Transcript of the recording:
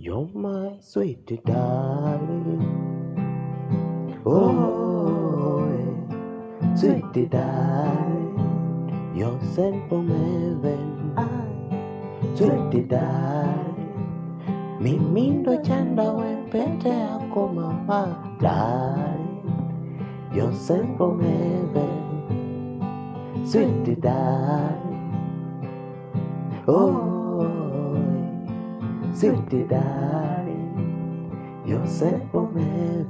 You're my sweet darling. Oh, eh, sweet darling. You're sent from heaven. Sweet darling. Mimi ndo chanda we pete yako mama. Darling. You're sent from heaven. Sweet darling. Oh, sweet darling. You're sent from heaven.